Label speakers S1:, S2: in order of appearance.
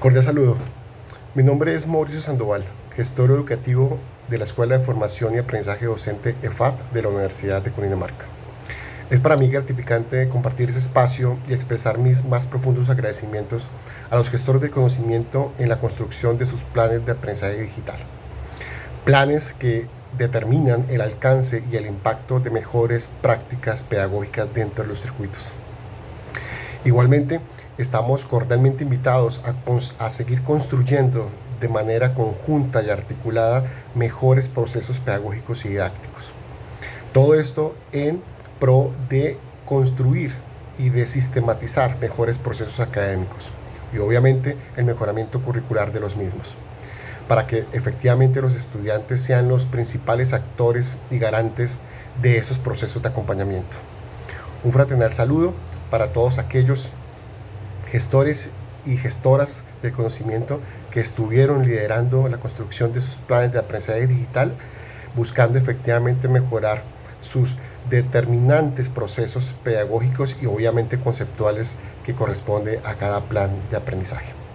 S1: Cordial saludo. Mi nombre es Mauricio Sandoval, gestor educativo de la Escuela de Formación y Aprendizaje Docente EFAD de la Universidad de Cundinamarca. Es para mí gratificante compartir ese espacio y expresar mis más profundos agradecimientos a los gestores del conocimiento en la construcción de sus planes de aprendizaje digital. Planes que determinan el alcance y el impacto de mejores prácticas pedagógicas dentro de los circuitos. Igualmente, estamos cordialmente invitados a, seguir construyendo de manera conjunta y articulada mejores procesos pedagógicos y didácticos. Todo esto en pro de construir y de sistematizar mejores procesos académicos y obviamente el mejoramiento curricular de los mismos, para que efectivamente los estudiantes sean los principales actores y garantes de esos procesos de acompañamiento. Un fraternal saludo para todos aquellos gestores y gestoras del conocimiento que estuvieron liderando la construcción de sus planes de aprendizaje digital, buscando efectivamente mejorar sus determinantes procesos pedagógicos y obviamente conceptuales que corresponde a cada plan de aprendizaje.